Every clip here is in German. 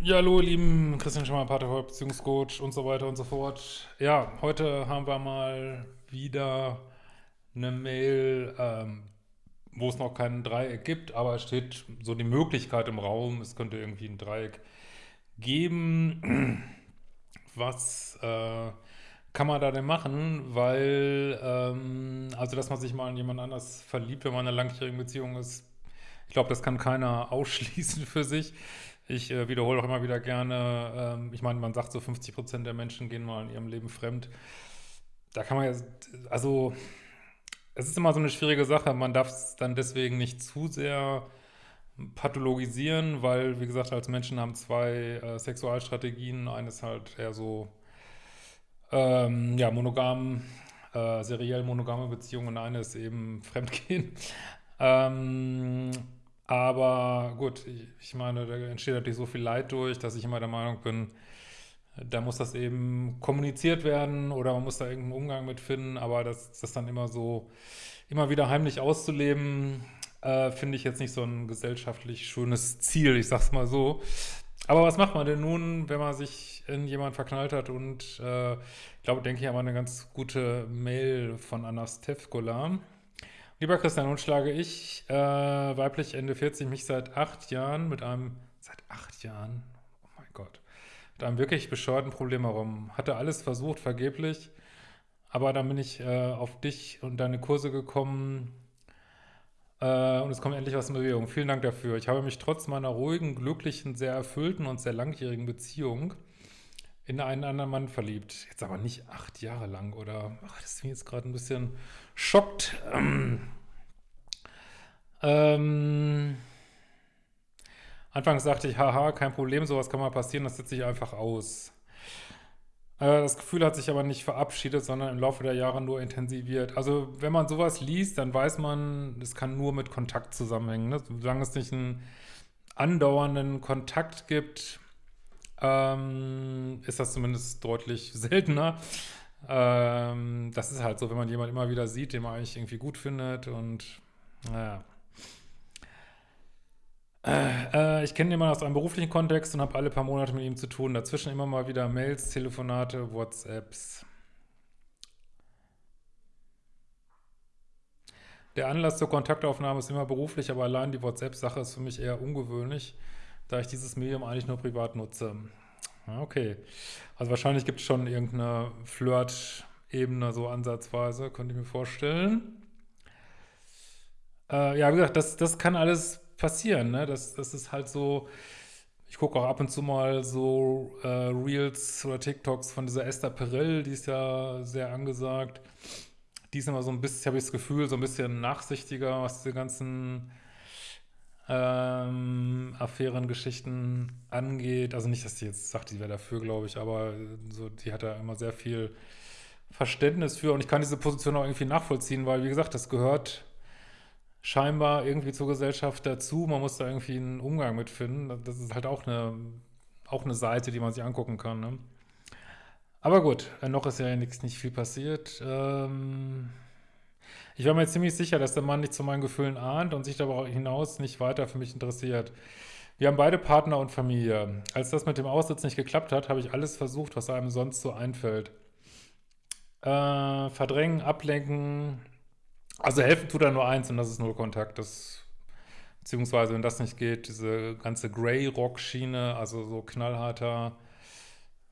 Ja, hallo, ihr lieben Christian Schemmer, Paterholz, Beziehungscoach und so weiter und so fort. Ja, heute haben wir mal wieder eine Mail, ähm, wo es noch kein Dreieck gibt, aber es steht so die Möglichkeit im Raum, es könnte irgendwie ein Dreieck geben. Was äh, kann man da denn machen? Weil, ähm, also dass man sich mal in jemand anders verliebt, wenn man in einer langjährigen Beziehung ist, ich glaube, das kann keiner ausschließen für sich. Ich äh, wiederhole auch immer wieder gerne, ähm, ich meine, man sagt so 50 Prozent der Menschen gehen mal in ihrem Leben fremd. Da kann man ja, also es ist immer so eine schwierige Sache. Man darf es dann deswegen nicht zu sehr pathologisieren, weil, wie gesagt, als Menschen haben zwei äh, Sexualstrategien. Eines halt eher so, ähm, ja, monogam, äh, seriell monogame Beziehungen und eine ist eben Fremdgehen. Ähm, aber gut, ich, meine, da entsteht natürlich so viel Leid durch, dass ich immer der Meinung bin, da muss das eben kommuniziert werden oder man muss da irgendeinen Umgang mit finden, aber das, das dann immer so, immer wieder heimlich auszuleben, äh, finde ich jetzt nicht so ein gesellschaftlich schönes Ziel, ich sag's mal so. Aber was macht man denn nun, wenn man sich in jemanden verknallt hat und äh, ich glaube, denke ich, aber eine ganz gute Mail von Anna Stefkola. Lieber Christian, nun schlage ich, äh, weiblich Ende 40, mich seit acht Jahren mit einem, seit acht Jahren, oh mein Gott, mit einem wirklich bescheuerten Problem herum. Hatte alles versucht, vergeblich, aber dann bin ich äh, auf dich und deine Kurse gekommen äh, und es kommt endlich was in Bewegung. Vielen Dank dafür. Ich habe mich trotz meiner ruhigen, glücklichen, sehr erfüllten und sehr langjährigen Beziehung in einen anderen Mann verliebt. Jetzt aber nicht acht Jahre lang oder, ach, das ist mir jetzt gerade ein bisschen schockt. Ähm, ähm, anfangs sagte ich, haha, kein Problem, sowas kann mal passieren, das setze ich einfach aus. Äh, das Gefühl hat sich aber nicht verabschiedet, sondern im Laufe der Jahre nur intensiviert. Also wenn man sowas liest, dann weiß man, es kann nur mit Kontakt zusammenhängen. Ne? Solange es nicht einen andauernden Kontakt gibt, ähm, ist das zumindest deutlich seltener. Ähm, das ist halt so, wenn man jemanden immer wieder sieht, den man eigentlich irgendwie gut findet und naja. Äh, äh, ich kenne jemanden aus einem beruflichen Kontext und habe alle paar Monate mit ihm zu tun. Dazwischen immer mal wieder Mails, Telefonate, WhatsApps. Der Anlass zur Kontaktaufnahme ist immer beruflich, aber allein die WhatsApp-Sache ist für mich eher ungewöhnlich da ich dieses Medium eigentlich nur privat nutze. Okay. Also wahrscheinlich gibt es schon irgendeine Flirt-Ebene so ansatzweise, könnte ich mir vorstellen. Äh, ja, wie gesagt, das, das kann alles passieren, ne? Das, das ist halt so, ich gucke auch ab und zu mal so äh, Reels oder TikToks von dieser Esther Perel, die ist ja sehr angesagt. Die ist immer so ein bisschen, habe ich das Gefühl, so ein bisschen nachsichtiger, was diese ganzen ähm, Affärengeschichten angeht. Also nicht, dass die jetzt sagt, die wäre dafür, glaube ich, aber so, die hat da immer sehr viel Verständnis für und ich kann diese Position auch irgendwie nachvollziehen, weil, wie gesagt, das gehört scheinbar irgendwie zur Gesellschaft dazu. Man muss da irgendwie einen Umgang mit finden. Das ist halt auch eine, auch eine Seite, die man sich angucken kann. Ne? Aber gut, noch ist ja nichts, nicht viel passiert. Ähm ich war mir ziemlich sicher, dass der Mann nicht zu meinen Gefühlen ahnt und sich darüber hinaus nicht weiter für mich interessiert. Wir haben beide Partner und Familie. Als das mit dem Aussitz nicht geklappt hat, habe ich alles versucht, was einem sonst so einfällt. Äh, verdrängen, ablenken. Also helfen tut er nur eins und das ist nur Kontakt. Das, beziehungsweise, wenn das nicht geht, diese ganze Grey-Rock-Schiene, also so knallharter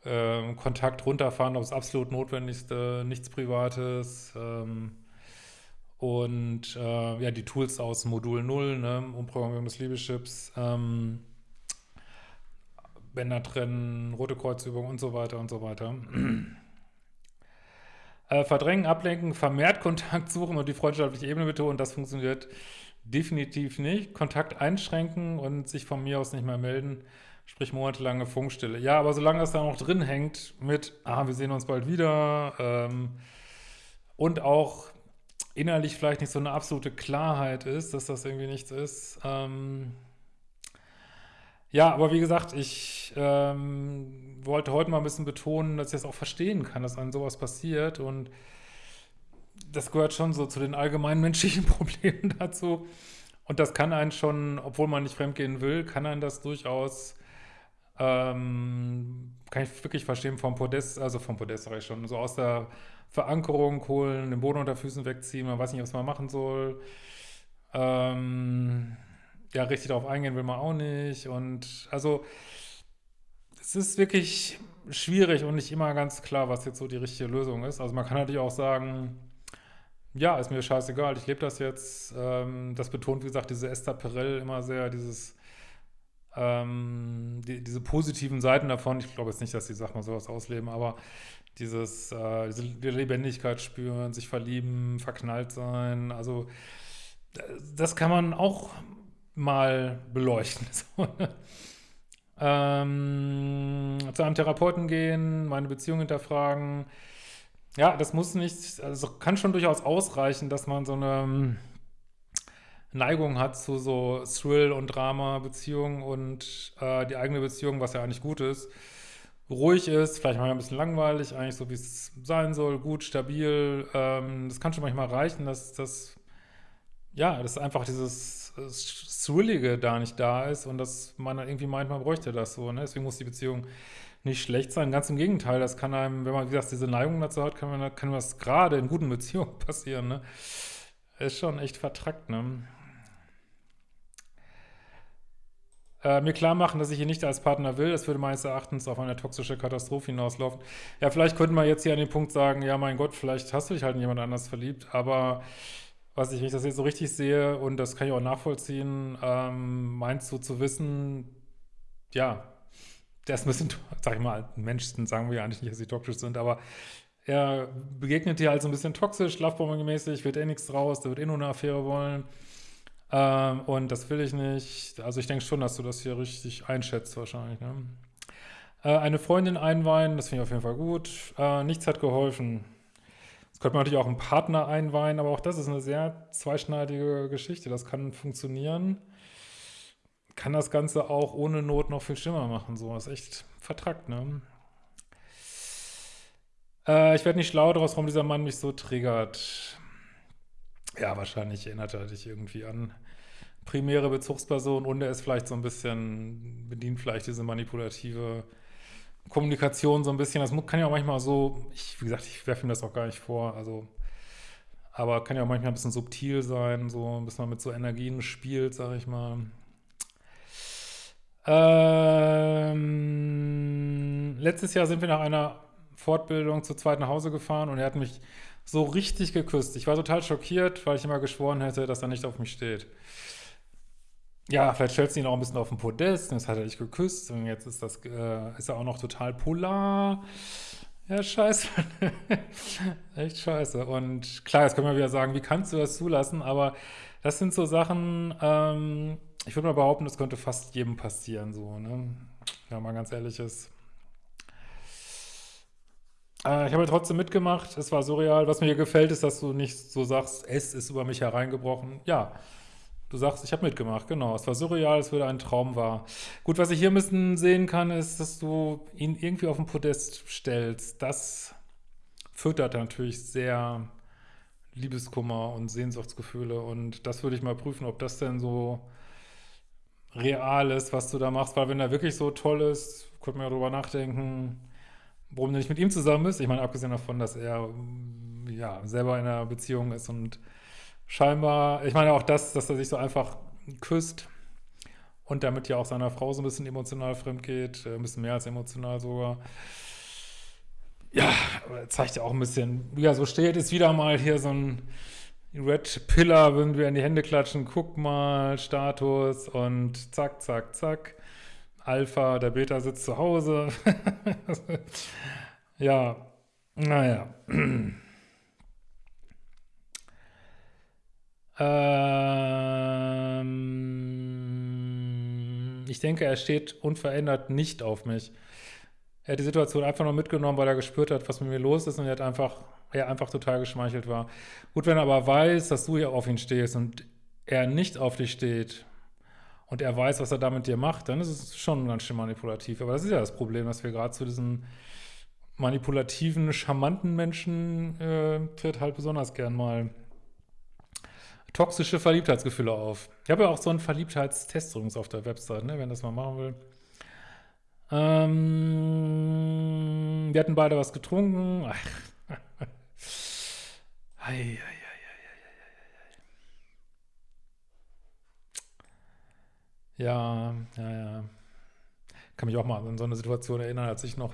äh, Kontakt runterfahren aufs absolut Notwendigste, nichts Privates. Ähm, und äh, ja, die Tools aus Modul 0, ne, Umprogrammierung des Liebeschips, ähm, Bänder trennen, rote Kreuzübung und so weiter und so weiter. äh, verdrängen, ablenken, vermehrt Kontakt suchen und die freundschaftliche Ebene betonen, das funktioniert definitiv nicht. Kontakt einschränken und sich von mir aus nicht mehr melden, sprich monatelange Funkstille. Ja, aber solange das da noch drin hängt mit, ah, wir sehen uns bald wieder ähm, und auch innerlich vielleicht nicht so eine absolute Klarheit ist, dass das irgendwie nichts ist. Ähm ja, aber wie gesagt, ich ähm, wollte heute mal ein bisschen betonen, dass ich das auch verstehen kann, dass einem sowas passiert und das gehört schon so zu den allgemeinen menschlichen Problemen dazu. Und das kann einen schon, obwohl man nicht fremdgehen will, kann einen das durchaus Ähm, kann ich wirklich verstehen, vom Podest, also vom Podest sage ich schon, so aus der Verankerung holen, den Boden unter Füßen wegziehen, man weiß nicht, was man machen soll. Ähm, ja, richtig darauf eingehen will man auch nicht. Und also es ist wirklich schwierig und nicht immer ganz klar, was jetzt so die richtige Lösung ist. Also man kann natürlich auch sagen, ja, ist mir scheißegal, ich lebe das jetzt. Ähm, das betont, wie gesagt, diese Esther Perel immer sehr, dieses ähm, die, diese positiven Seiten davon. Ich glaube jetzt nicht, dass die, mal, sowas ausleben, aber dieses, äh, diese Lebendigkeit spüren, sich verlieben, verknallt sein, also das kann man auch mal beleuchten. So, ne? ähm, zu einem Therapeuten gehen, meine Beziehung hinterfragen. Ja, das muss nicht, also kann schon durchaus ausreichen, dass man so eine ähm, Neigung hat zu so Thrill- und Drama-Beziehungen und äh, die eigene Beziehung, was ja eigentlich gut ist, ruhig ist, vielleicht mal ein bisschen langweilig, eigentlich so wie es sein soll, gut, stabil. Ähm, das kann schon manchmal reichen, dass das, ja, dass einfach dieses Thrillige da nicht da ist und dass man dann irgendwie meint, man bräuchte das so. Ne? Deswegen muss die Beziehung nicht schlecht sein. Ganz im Gegenteil, das kann einem, wenn man, wie gesagt, diese Neigung dazu hat, kann, man, kann das gerade in guten Beziehungen passieren. Ne? Ist schon echt vertrackt, ne? Äh, mir klar machen, dass ich ihn nicht als Partner will, das würde meines Erachtens auf eine toxische Katastrophe hinauslaufen. Ja, vielleicht könnte man jetzt hier an den Punkt sagen, ja, mein Gott, vielleicht hast du dich halt in jemand anders verliebt, aber was ich, wenn ich das jetzt so richtig sehe, und das kann ich auch nachvollziehen, ähm, meinst du zu wissen, ja, der ist ein bisschen, sag ich mal, Menschen sagen wir ja eigentlich nicht, dass sie toxisch sind, aber er begegnet dir halt so ein bisschen toxisch, Lovebombing-mäßig, wird eh nichts draus, der wird eh nur eine Affäre wollen. Ähm, und das will ich nicht. Also ich denke schon, dass du das hier richtig einschätzt wahrscheinlich. Ne? Äh, eine Freundin einweihen, das finde ich auf jeden Fall gut. Äh, nichts hat geholfen. Jetzt könnte man natürlich auch einen Partner einweihen, aber auch das ist eine sehr zweischneidige Geschichte. Das kann funktionieren. Kann das Ganze auch ohne Not noch viel schlimmer machen. So, das ist echt vertrackt, ne? Äh, ich werde nicht schlau daraus, warum dieser Mann mich so triggert. Ja, wahrscheinlich erinnert er dich irgendwie an primäre Bezugsperson und er ist vielleicht so ein bisschen, bedient vielleicht diese manipulative Kommunikation so ein bisschen, das kann ja auch manchmal so, ich, wie gesagt, ich werfe ihm das auch gar nicht vor, also, aber kann ja auch manchmal ein bisschen subtil sein, so, bis man mit so Energien spielt, sag ich mal. Ähm, letztes Jahr sind wir nach einer Fortbildung zu zweit nach Hause gefahren und er hat mich so richtig geküsst. Ich war total schockiert, weil ich immer geschworen hätte, dass er nicht auf mich steht ja, vielleicht stellst du ihn auch ein bisschen auf den Podest, jetzt hat er dich geküsst und jetzt ist das, äh, ist er auch noch total polar. Ja, scheiße. Echt scheiße. Und klar, jetzt können wir wieder sagen, wie kannst du das zulassen? Aber das sind so Sachen, ähm, ich würde mal behaupten, das könnte fast jedem passieren, so, ne? Ja, mal ganz ehrlich ist. Äh, ich habe trotzdem mitgemacht, es war surreal. Was mir gefällt, ist, dass du nicht so sagst, es ist über mich hereingebrochen. Ja, Du sagst, ich habe mitgemacht, genau. Es war surreal, es würde ein Traum war. Gut, was ich hier ein bisschen sehen kann, ist, dass du ihn irgendwie auf den Podest stellst. Das füttert natürlich sehr Liebeskummer und Sehnsuchtsgefühle. Und das würde ich mal prüfen, ob das denn so real ist, was du da machst. Weil wenn er wirklich so toll ist, könnte man ja drüber nachdenken, warum du nicht mit ihm zusammen bist. Ich meine, abgesehen davon, dass er ja selber in einer Beziehung ist und scheinbar, ich meine auch das, dass er sich so einfach küsst und damit ja auch seiner Frau so ein bisschen emotional fremd geht, äh, ein bisschen mehr als emotional sogar. Ja, zeigt ja auch ein bisschen, ja, so steht es wieder mal hier so ein Red Pillar, würden wir in die Hände klatschen, guck mal, Status und zack, zack, zack. Alpha, der Beta sitzt zu Hause. ja, naja. Ähm, ich denke, er steht unverändert nicht auf mich. Er hat die Situation einfach nur mitgenommen, weil er gespürt hat, was mit mir los ist und er hat einfach, er einfach total geschmeichelt war. Gut, wenn er aber weiß, dass du ja auf ihn stehst und er nicht auf dich steht und er weiß, was er da mit dir macht, dann ist es schon ganz schön manipulativ. Aber das ist ja das Problem, dass wir gerade zu diesen manipulativen, charmanten Menschen äh, tritt halt besonders gern mal toxische Verliebtheitsgefühle auf. Ich habe ja auch so einen Verliebtheitstest übrigens auf der Website, ne, wenn das mal machen will. Ähm, wir hatten beide was getrunken. Ach. Ei, ei, Ja, ja, ja. Kann mich auch mal an so eine Situation erinnern, als ich noch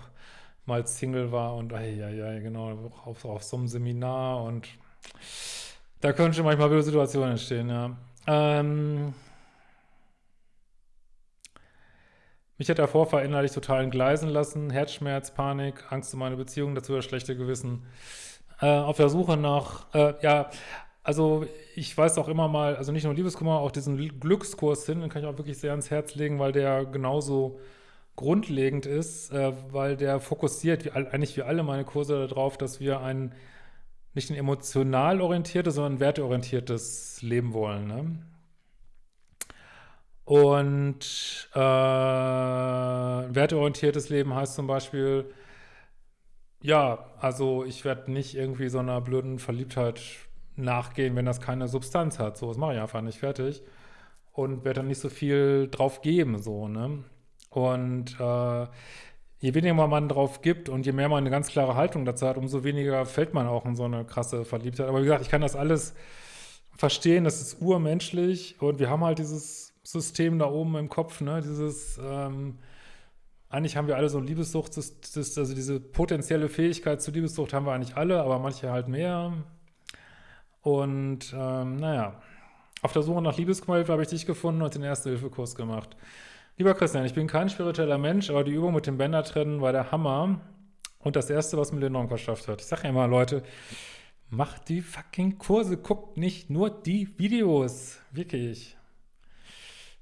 mal Single war und ja, ja, genau, auf, auf so einem Seminar und da können schon manchmal wilde Situationen entstehen, ja. Ähm, mich hat der Vorfall innerlich total entgleisen lassen, Herzschmerz, Panik, Angst um meine Beziehung, dazu das schlechte Gewissen. Äh, auf der Suche nach, äh, ja, also ich weiß auch immer mal, also nicht nur Liebeskummer, auch diesen Glückskurs hin, den kann ich auch wirklich sehr ans Herz legen, weil der genauso grundlegend ist, äh, weil der fokussiert, wie, eigentlich wie alle meine Kurse darauf, dass wir ein nicht ein emotional orientiertes, sondern ein werteorientiertes Leben wollen. Ne? Und äh, werteorientiertes Leben heißt zum Beispiel, ja, also ich werde nicht irgendwie so einer blöden Verliebtheit nachgehen, wenn das keine Substanz hat. So, das mache ich einfach nicht fertig. Und werde dann nicht so viel drauf geben, so, ne? Und äh, je weniger man drauf gibt und je mehr man eine ganz klare Haltung dazu hat, umso weniger fällt man auch in so eine krasse Verliebtheit. Aber wie gesagt, ich kann das alles verstehen, das ist urmenschlich und wir haben halt dieses System da oben im Kopf, ne? Dieses, ähm, eigentlich haben wir alle so Liebessucht, das, das, also diese potenzielle Fähigkeit zur Liebessucht haben wir eigentlich alle, aber manche halt mehr, und ähm, naja, auf der Suche nach Liebesqualität habe ich dich gefunden und den Erste-Hilfe-Kurs gemacht. Lieber Christian, ich bin kein spiritueller Mensch, aber die Übung mit dem Bändertrennen war der Hammer und das Erste, was mir enorm verschafft hat. Ich sage ja immer, Leute, macht die fucking Kurse, guckt nicht nur die Videos. Wirklich.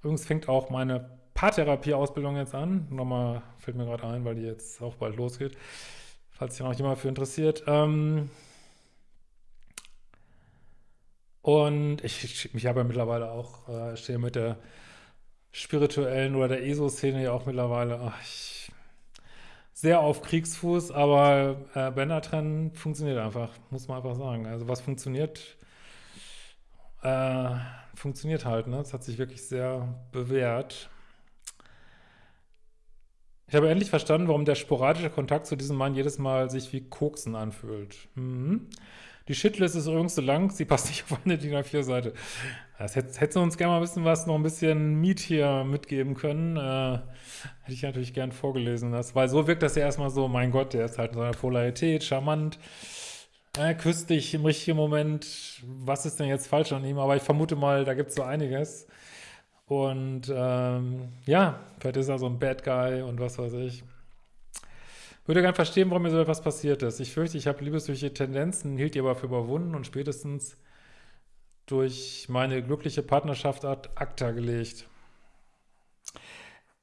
Übrigens fängt auch meine Paartherapie-Ausbildung jetzt an. Nochmal fällt mir gerade ein, weil die jetzt auch bald losgeht. Falls sich noch jemand für interessiert. Ähm, und ich, ich habe ja mittlerweile auch, äh, stehe mit der spirituellen oder der ESO-Szene ja auch mittlerweile ach, ich, sehr auf Kriegsfuß, aber äh, Bändertrennen funktioniert einfach, muss man einfach sagen. Also was funktioniert, äh, funktioniert halt, ne? Das hat sich wirklich sehr bewährt. Ich habe endlich verstanden, warum der sporadische Kontakt zu diesem Mann jedes Mal sich wie Koksen anfühlt. Mhm. Die Shitlist ist übrigens so lang, sie passt nicht auf eine DIN A4-Seite. Das hätte, hätte uns gerne mal ein bisschen was, noch ein bisschen Miet hier mitgeben können. Äh, hätte ich natürlich gern vorgelesen. Das, weil so wirkt das ja erstmal so, mein Gott, der ist halt in seiner Polarität, charmant, äh, küsst dich im richtigen Moment. Was ist denn jetzt falsch an ihm? Aber ich vermute mal, da gibt es so einiges. Und ähm, ja, vielleicht ist er so ein Bad Guy und was weiß ich. Würde gerne verstehen, warum mir so etwas passiert ist. Ich fürchte, ich habe liebesüchtige Tendenzen, hielt die aber für überwunden und spätestens durch meine glückliche Partnerschaft ad acta gelegt.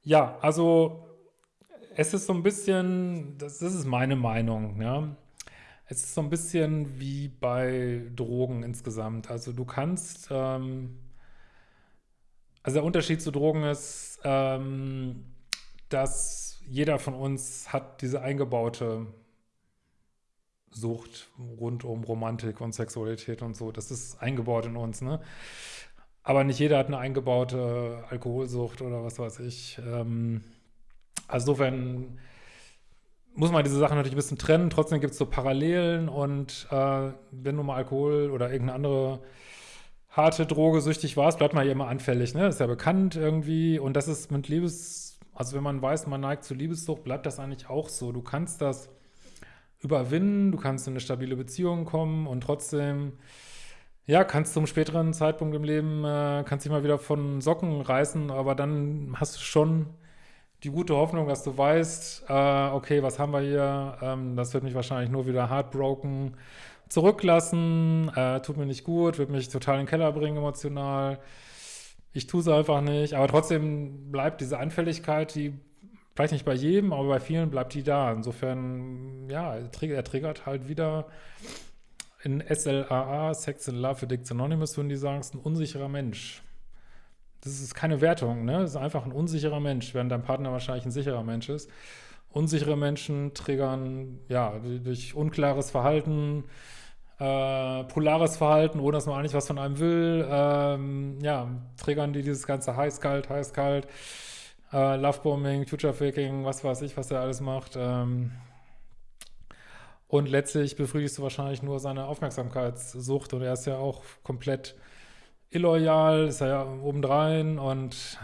Ja, also es ist so ein bisschen, das, das ist meine Meinung, ja. Es ist so ein bisschen wie bei Drogen insgesamt. Also du kannst, ähm, also der Unterschied zu Drogen ist, ähm, dass jeder von uns hat diese eingebaute Sucht rund um Romantik und Sexualität und so. Das ist eingebaut in uns, ne? Aber nicht jeder hat eine eingebaute Alkoholsucht oder was weiß ich. Ähm, also insofern muss man diese Sachen natürlich ein bisschen trennen. Trotzdem gibt es so Parallelen und äh, wenn du mal Alkohol oder irgendeine andere harte Droge süchtig warst, bleibt man ja immer anfällig, ne? Ist ja bekannt irgendwie und das ist mit Liebes also wenn man weiß, man neigt zu Liebessucht, bleibt das eigentlich auch so. Du kannst das überwinden, du kannst in eine stabile Beziehung kommen und trotzdem, ja, kannst zum späteren Zeitpunkt im Leben, äh, kannst dich mal wieder von Socken reißen, aber dann hast du schon die gute Hoffnung, dass du weißt, äh, okay, was haben wir hier, ähm, das wird mich wahrscheinlich nur wieder heartbroken zurücklassen, äh, tut mir nicht gut, wird mich total in den Keller bringen emotional, ich tue es einfach nicht, aber trotzdem bleibt diese Anfälligkeit, die vielleicht nicht bei jedem, aber bei vielen bleibt die da. Insofern, ja, er triggert halt wieder in SLAA, Sex and Love Addicts Anonymous, würden die sagen, ist ein unsicherer Mensch. Das ist keine Wertung, ne? Das ist einfach ein unsicherer Mensch, während dein Partner wahrscheinlich ein sicherer Mensch ist. Unsichere Menschen triggern, ja, durch unklares Verhalten, äh, polares Verhalten, ohne dass man eigentlich was von einem will. Ähm, ja, triggern die dieses ganze heiß-kalt, heiß-kalt. äh, Lovebombing, Future-Faking, was weiß ich, was er alles macht. Ähm, und letztlich befriedigst du wahrscheinlich nur seine Aufmerksamkeitssucht und er ist ja auch komplett illoyal, ist ja obendrein und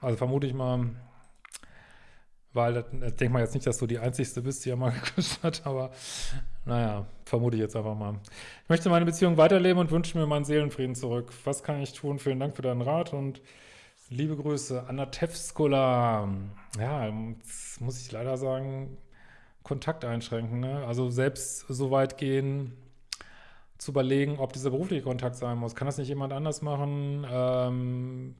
also vermute ich mal, weil das denkt man jetzt nicht, dass du die Einzigste bist, die er mal geküsst hat, aber naja, vermute ich jetzt einfach mal. Ich möchte meine Beziehung weiterleben und wünsche mir meinen Seelenfrieden zurück. Was kann ich tun? Vielen Dank für deinen Rat und liebe Grüße. Anna Tevskola. Ja, muss ich leider sagen, Kontakt einschränken. Ne? Also selbst so weit gehen, zu überlegen, ob dieser berufliche Kontakt sein muss. Kann das nicht jemand anders machen? Ähm,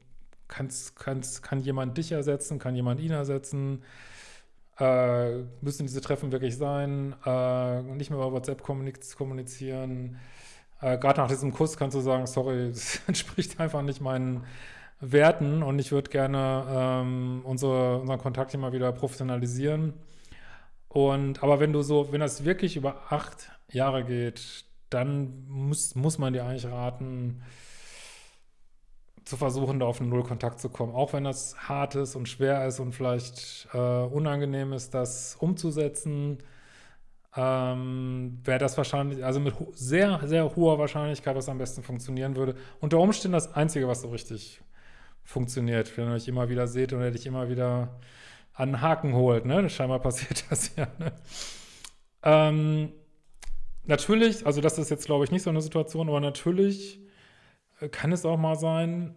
kann's, kann's, kann jemand dich ersetzen? Kann jemand ihn ersetzen? Äh, müssen diese Treffen wirklich sein? Äh, nicht mehr über WhatsApp kommunizieren? Äh, Gerade nach diesem Kuss kannst du sagen, sorry, das entspricht einfach nicht meinen Werten und ich würde gerne ähm, unsere, unseren Kontakt immer wieder professionalisieren. Und aber wenn du so, wenn das wirklich über acht Jahre geht, dann muss, muss man dir eigentlich raten, zu versuchen, da auf einen Nullkontakt zu kommen. Auch wenn das hart ist und schwer ist und vielleicht äh, unangenehm ist, das umzusetzen, ähm, wäre das wahrscheinlich, also mit sehr, sehr hoher Wahrscheinlichkeit, was am besten funktionieren würde. Unter Umständen das Einzige, was so richtig funktioniert, wenn ihr euch immer wieder seht und er dich immer wieder an den Haken holt. Ne? Scheinbar passiert das ja. Ne? Ähm, natürlich, also das ist jetzt, glaube ich, nicht so eine Situation, aber natürlich kann es auch mal sein,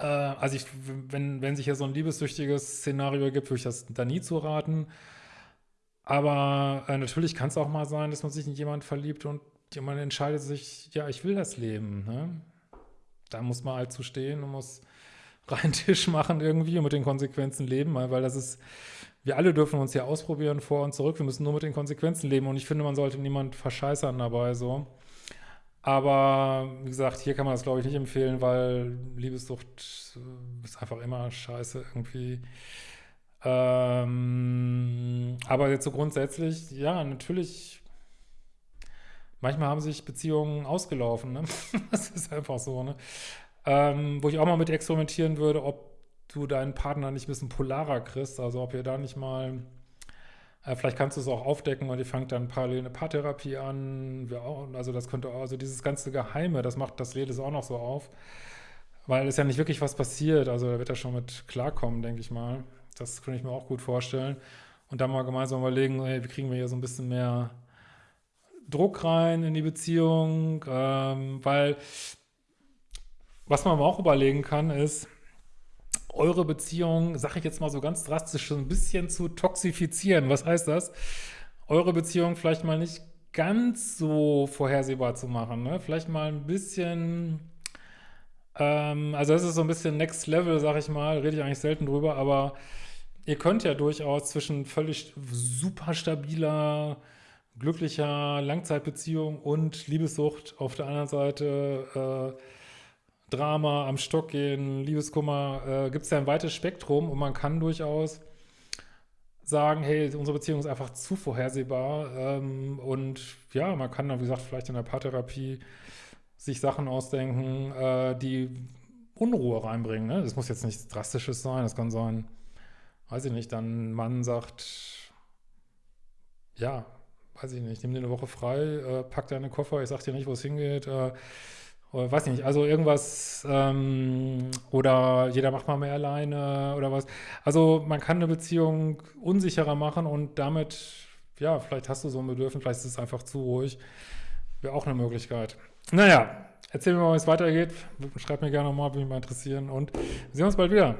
äh, also ich, wenn, wenn sich hier so ein liebessüchtiges Szenario ergibt, würde ich das da nie zu raten. Aber äh, natürlich kann es auch mal sein, dass man sich in jemanden verliebt und jemand entscheidet sich, ja, ich will das Leben. Ne? Da muss man halt zu stehen und muss reinen Tisch machen irgendwie und mit den Konsequenzen leben, weil das ist, wir alle dürfen uns ja ausprobieren, vor und zurück, wir müssen nur mit den Konsequenzen leben und ich finde, man sollte niemand verscheißern dabei, so. Aber, wie gesagt, hier kann man das, glaube ich, nicht empfehlen, weil Liebessucht ist einfach immer scheiße irgendwie. Ähm, aber jetzt so grundsätzlich, ja, natürlich, manchmal haben sich Beziehungen ausgelaufen, ne? das ist einfach so, ne? Ähm, wo ich auch mal mit experimentieren würde, ob du deinen Partner nicht ein bisschen polarer kriegst, also ob ihr da nicht mal vielleicht kannst du es auch aufdecken und ihr fangt dann parallel eine Paartherapie an. also das könnte auch, also dieses ganze Geheime, das macht das Leben auch noch so auf. Weil es ja nicht wirklich was passiert. Also da wird er schon mit klarkommen, denke ich mal. Das könnte ich mir auch gut vorstellen. Und dann mal gemeinsam überlegen, hey, wie kriegen wir hier so ein bisschen mehr Druck rein in die Beziehung. Ähm, weil was man auch überlegen kann, ist, eure Beziehung, sage ich jetzt mal so ganz drastisch, so ein bisschen zu toxifizieren. Was heißt das? Eure Beziehung vielleicht mal nicht ganz so vorhersehbar zu machen. Ne? Vielleicht mal ein bisschen, ähm, also das ist so ein bisschen Next Level, sag ich mal, rede ich eigentlich selten drüber, aber ihr könnt ja durchaus zwischen völlig super stabiler, glücklicher Langzeitbeziehung und Liebessucht auf der anderen Seite äh, Drama, am Stock gehen, Liebeskummer, äh, gibt es ja ein weites Spektrum und man kann durchaus sagen, hey, unsere Beziehung ist einfach zu vorhersehbar ähm, und ja, man kann dann, wie gesagt, vielleicht in der Paartherapie sich Sachen ausdenken, äh, die Unruhe reinbringen. Ne? Das muss jetzt nichts Drastisches sein, das kann sein, weiß ich nicht, dann Mann sagt, ja, weiß ich nicht, nimm dir eine Woche frei, äh, pack deine Koffer, ich sag dir nicht, wo es hingeht, äh, oder weiß nicht, also irgendwas, ähm, oder jeder macht mal mehr alleine oder was. Also man kann eine Beziehung unsicherer machen und damit, ja, vielleicht hast du so ein Bedürfnis, vielleicht ist es einfach zu ruhig. Wäre auch eine Möglichkeit. Naja, erzähl mir mal, wie es weitergeht. Schreib mir gerne nochmal, würde mich mal interessieren und wir sehen uns bald wieder.